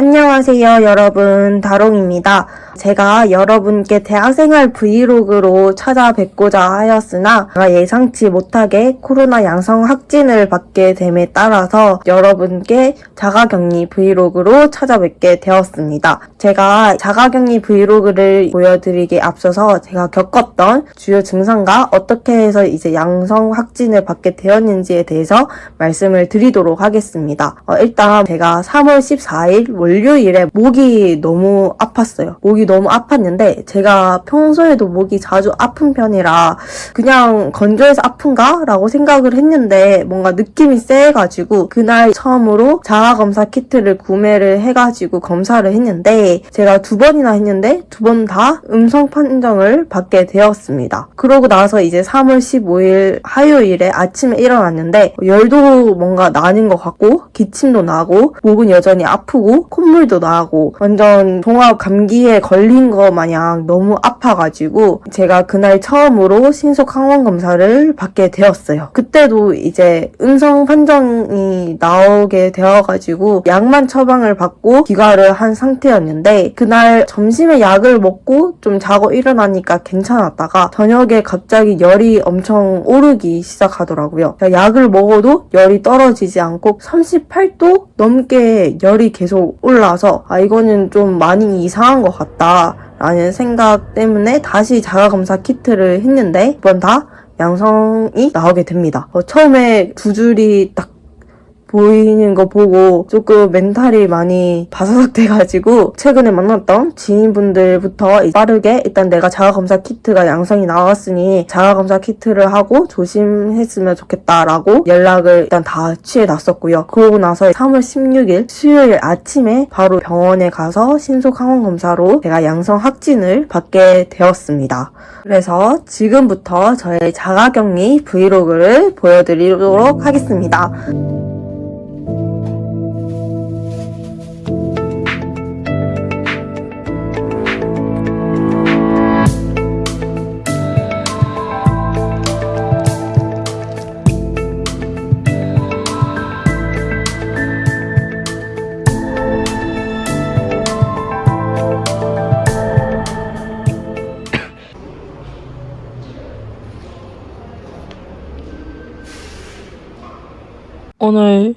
안녕하세요, 여러분. 다롱입니다. 제가 여러분께 대학생활 브이로그로 찾아뵙고자 하였으나 예상치 못하게 코로나 양성 확진을 받게 됨에 따라서 여러분께 자가격리 브이로그로 찾아뵙게 되었습니다. 제가 자가격리 브이로그를 보여드리기에 앞서서 제가 겪었던 주요 증상과 어떻게 해서 이제 양성 확진을 받게 되었는지에 대해서 말씀을 드리도록 하겠습니다. 어, 일단 제가 3월 14일 월요일에 목이 너무 아팠어요. 목이 너무 아팠는데 제가 평소에도 목이 자주 아픈 편이라 그냥 건조해서 아픈가? 라고 생각을 했는데 뭔가 느낌이 세가지고 그날 처음으로 자가검사 키트를 구매를 해가지고 검사를 했는데 제가 두 번이나 했는데 두 번 다 음성 판정을 받게 되었습니다. 그러고 나서 이제 3월 15일 화요일에 아침에 일어났는데 열도 뭔가 나는 것 같고 기침도 나고 목은 여전히 아프고 콧물도 나고 완전 종합 감기에 걸린 거 마냥 너무 아파가지고 제가 그날 처음으로 신속 항원 검사를 받게 되었어요. 그때도 이제 음성 판정이 나오게 되어가지고 약만 처방을 받고 귀가를 한 상태였는데 그날 점심에 약을 먹고 좀 자고 일어나니까 괜찮았다가 저녁에 갑자기 열이 엄청 오르기 시작하더라고요. 약을 먹어도 열이 떨어지지 않고 38도 넘게 열이 계속 올라서 아 이거는 좀 많이 이상한 것 같다 라는 생각 때문에 다시 자가검사 키트를 했는데 이번 다 양성이 나오게 됩니다. 어, 처음에 두 줄이 딱 보이는 거 보고 조금 멘탈이 많이 바사삭 돼가지고 최근에 만났던 지인분들부터 빠르게 일단 내가 자가검사 키트가 양성이 나왔으니 자가검사 키트를 하고 조심했으면 좋겠다라고 연락을 일단 다 취해놨었고요. 그러고 나서 3월 16일 수요일 아침에 바로 병원에 가서 신속 항원 검사로 제가 양성 확진을 받게 되었습니다. 그래서 지금부터 저의 자가격리 브이로그를 보여드리도록 하겠습니다. 오늘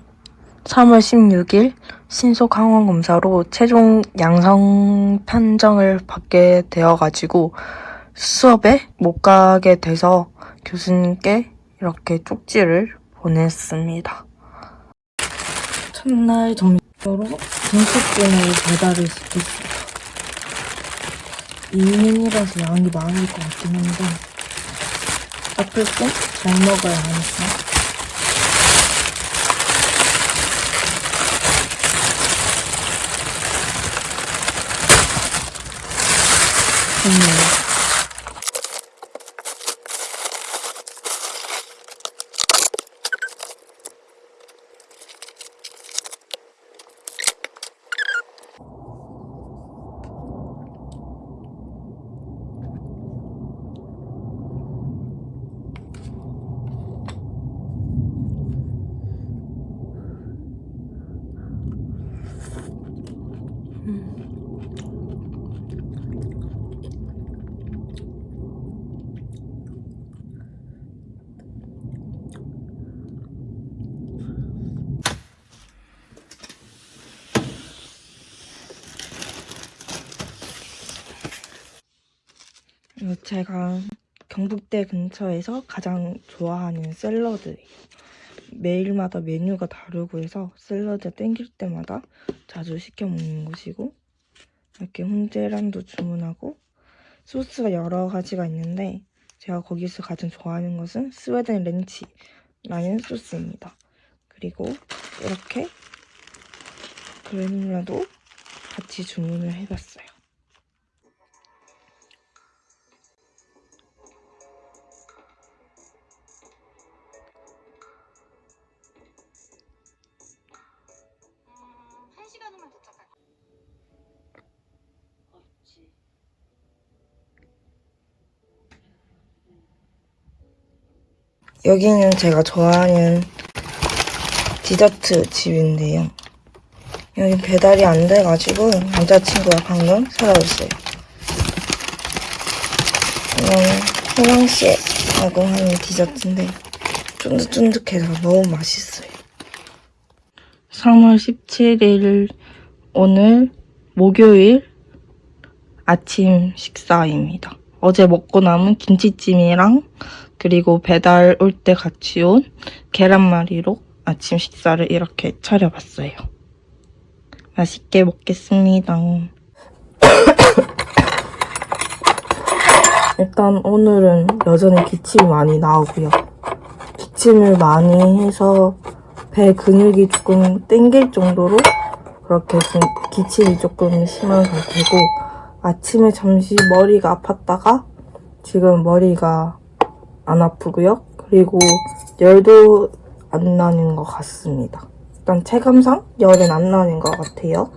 3월 16일 신속 항원 검사로 최종 양성 판정을 받게 되어가지고 수업에 못 가게 돼서 교수님께 이렇게 쪽지를 보냈습니다. 첫날 점심으로 등식분을 배달을 시켰어요. 2인이라서 양이 많을 것 같긴 한데 앞을 좀잘 먹어야 하니까 음. 제가 경북대 근처에서 가장 좋아하는 샐러드예요. 매일마다 메뉴가 다르고 해서 샐러드 땡길 때마다 자주 시켜 먹는 곳이고 이렇게 훈제란도 주문하고 소스가 여러 가지가 있는데 제가 거기서 가장 좋아하는 것은 스웨덴 렌치라는 소스입니다. 그리고 이렇게 그래놀라도 같이 주문을 해봤어요. 없지. 여기는 제가 좋아하는 디저트 집인데요. 여기 배달이 안 돼가지고 남자친구가 방금 사다 줬어요. 이건 호랑씨라고 하는 디저트인데 쫀득쫀득해서 너무 맛있어요. 3월 17일 오늘 목요일 아침 식사입니다. 어제 먹고 남은 김치찜이랑 그리고 배달 올 때 같이 온 계란말이로 아침 식사를 이렇게 차려봤어요. 맛있게 먹겠습니다. 일단 오늘은 여전히 기침이 많이 나오고요. 기침을 많이 해서 배 근육이 조금 땡길 정도로 그렇게 좀 기침이 조금 심한 상태고 아침에 잠시 머리가 아팠다가 지금 머리가 안 아프고요. 그리고 열도 안 나는 것 같습니다. 일단 체감상 열은 안 나는 것 같아요.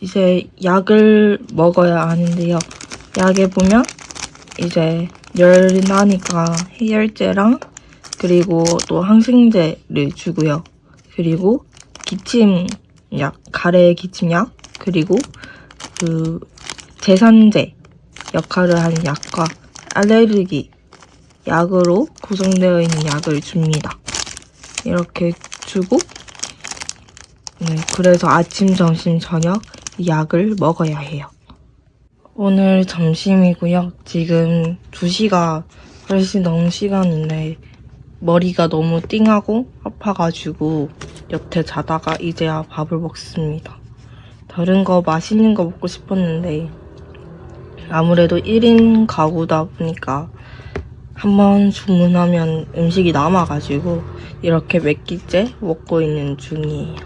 이제 약을 먹어야 하는데요. 약에 보면 이제 열 나니까 해열제랑 그리고 또 항생제를 주고요. 그리고 기침 약, 가래 기침약, 그리고 그 제산제 역할을 하는 약과 알레르기 약으로 구성되어 있는 약을 줍니다. 이렇게 주고 네, 그래서 아침, 점심, 저녁 이 약을 먹어야 해요. 오늘 점심이고요. 지금 2시가 훨씬 넘은 시간인데 머리가 너무 띵하고 아파가지고 여태 자다가 이제야 밥을 먹습니다. 다른 거 맛있는 거 먹고 싶었는데 아무래도 1인 가구다 보니까 한번 주문하면 음식이 남아가지고 이렇게 몇 끼째 먹고 있는 중이에요.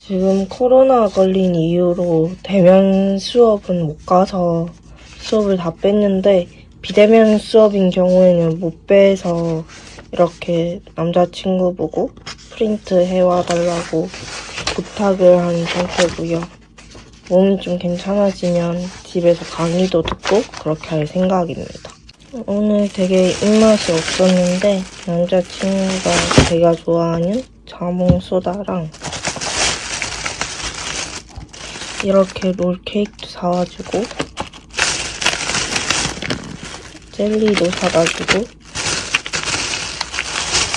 지금 코로나 걸린 이후로 대면 수업은 못 가서 수업을 다 뺐는데 비대면 수업인 경우에는 못 빼서 이렇게 남자친구 보고 프린트 해와달라고 부탁을 한 상태고요. 몸이 좀 괜찮아지면 집에서 강의도 듣고 그렇게 할 생각입니다. 오늘 되게 입맛이 없었는데 남자친구가 제가 좋아하는 자몽 소다랑 이렇게 롤케이크도 사와주고 젤리도 사다주고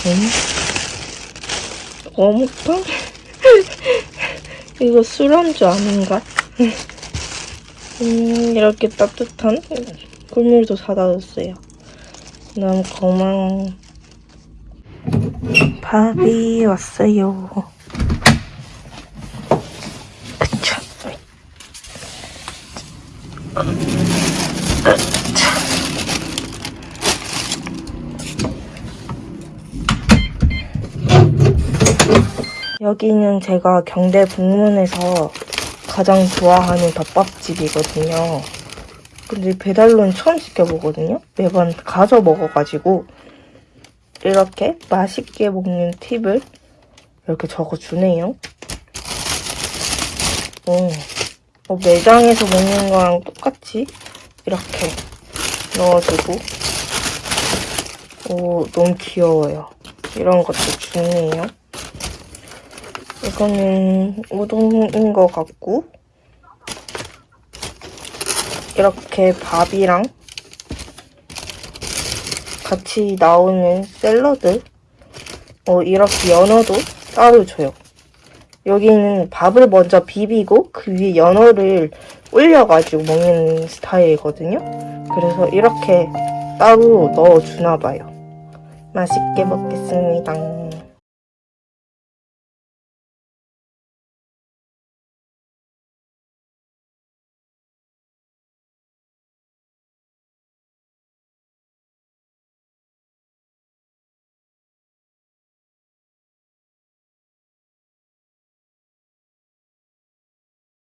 음? 어묵빵? 이거 술안주 아닌가? 음, 이렇게 따뜻한 꿀물도 사다 줬어요. 너무 고마워. 밥이 왔어요. 그쵸. 여기는 제가 경대 북문에서 가장 좋아하는 덮밥집이거든요. 근데 배달로는 처음 시켜보거든요. 매번 가서 먹어가지고 이렇게 맛있게 먹는 팁을 이렇게 적어주네요. 오, 어, 매장에서 먹는 거랑 똑같이 이렇게 넣어주고 오, 너무 귀여워요. 이런 것도 좋네요. 이거는 우동인 것 같고 이렇게 밥이랑 같이 나오는 샐러드 어, 이렇게 연어도 따로 줘요. 여기는 밥을 먼저 비비고 그 위에 연어를 올려가지고 먹는 스타일이거든요. 그래서 이렇게 따로 넣어주나 봐요. 맛있게 먹겠습니다.